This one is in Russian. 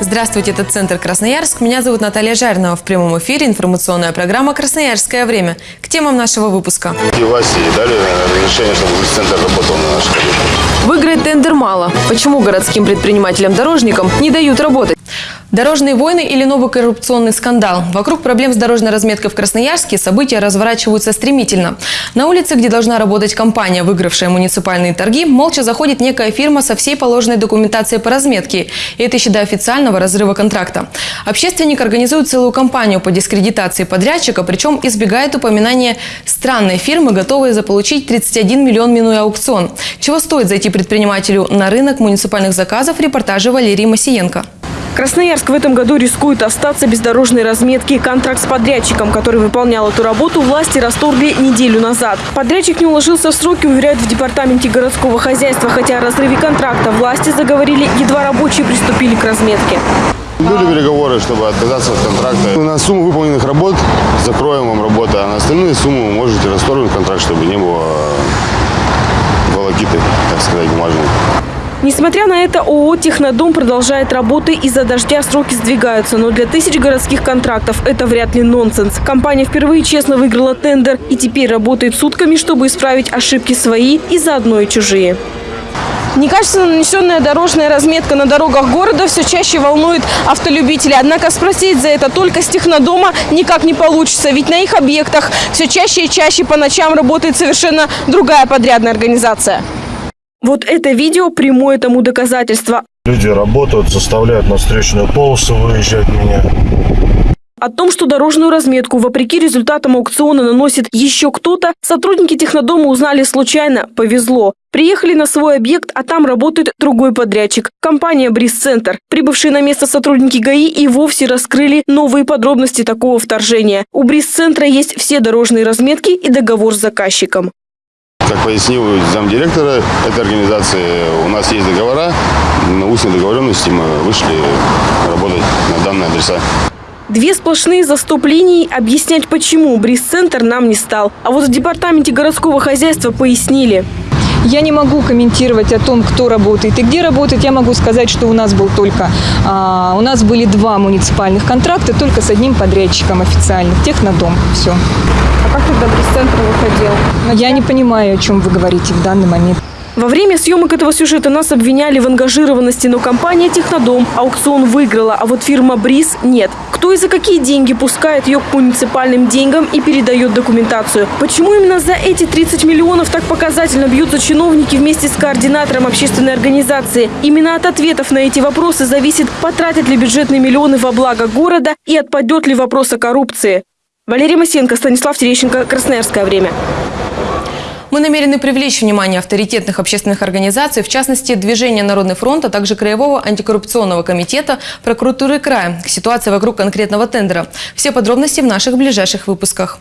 Здравствуйте, это Центр Красноярск. Меня зовут Наталья Жаринова. В прямом эфире информационная программа «Красноярское время». К темам нашего выпуска. И власти дали разрешение, чтобы центр работал на наших. Выиграть тендер мало. Почему городским предпринимателям-дорожникам не дают работать? Дорожные войны или новый коррупционный скандал? Вокруг проблем с дорожной разметкой в Красноярске события разворачиваются стремительно. На улице, где должна работать компания, выигравшая муниципальные торги, молча заходит некая фирма со всей положенной документацией по разметке. И это еще до официального разрыва контракта. Общественник организует целую кампанию по дискредитации подрядчика, причем избегает упоминания странной фирмы, готовой заполучить 31 миллион минуя аукцион. Чего стоит зайти предпринимателю на рынок муниципальных заказов, репортажи Валерии Масиенко. Красноярск в этом году рискует остаться без дорожной разметки. Контракт с подрядчиком, который выполнял эту работу, власти расторгли неделю назад. Подрядчик не уложился в сроки, уверяют в департаменте городского хозяйства. Хотя о разрыве контракта власти заговорили, едва рабочие приступили к разметке. Были переговоры, чтобы отказаться от контракта. На сумму выполненных работ закроем вам работу, а на остальные суммы вы можете расторгнуть контракт, чтобы не было волокиты, так сказать, бумажной. Несмотря на это, ООО «Технодом» продолжает работы. Из-за дождя сроки сдвигаются. Но для тысяч городских контрактов это вряд ли нонсенс. Компания впервые честно выиграла тендер и теперь работает сутками, чтобы исправить ошибки свои и заодно и чужие. Некачественно нанесенная дорожная разметка на дорогах города все чаще волнует автолюбителей. Однако спросить за это только с технодома никак не получится. Ведь на их объектах все чаще и чаще по ночам работает совершенно другая подрядная организация. Вот это видео прямое тому доказательство. Люди работают, заставляют на встречную полосу выезжать меня. О том, что дорожную разметку, вопреки результатам аукциона, наносит еще кто-то, сотрудники технодома узнали случайно. Повезло. Приехали на свой объект, а там работает другой подрядчик – компания «Бриз-центр». Прибывшие на место сотрудники ГАИ и вовсе раскрыли новые подробности такого вторжения. У «Бриз-центра» есть все дорожные разметки и договор с заказчиком. Как пояснил замдиректора этой организации, у нас есть договора, на устной договоренности мы вышли работать на данные адреса. Две сплошные заступления. Объяснять почему Бриз-центр нам не стал. А вот в департаменте городского хозяйства пояснили. Я не могу комментировать о том, кто работает и где работает. Я могу сказать, что у нас был только, а, у нас были два муниципальных контракта, только с одним подрядчиком официальным, технодом. Все. А как тогда пресс-центр выходил? Я не понимаю, о чем вы говорите в данный момент. Во время съемок этого сюжета нас обвиняли в ангажированности, но компания «Технодом» аукцион выиграла, а вот фирма «Бриз» нет. Кто и за какие деньги пускает ее к муниципальным деньгам и передает документацию? Почему именно за эти 30 миллионов так показательно бьются чиновники вместе с координатором общественной организации? Именно от ответов на эти вопросы зависит, потратят ли бюджетные миллионы во благо города и отпадет ли вопрос о коррупции. Валерий Масенко, Станислав Терещенко, Красноярское время. Мы намерены привлечь внимание авторитетных общественных организаций, в частности, Движения Народный фронт, а также Краевого антикоррупционного комитета прокуратуры края к ситуации вокруг конкретного тендера. Все подробности в наших ближайших выпусках.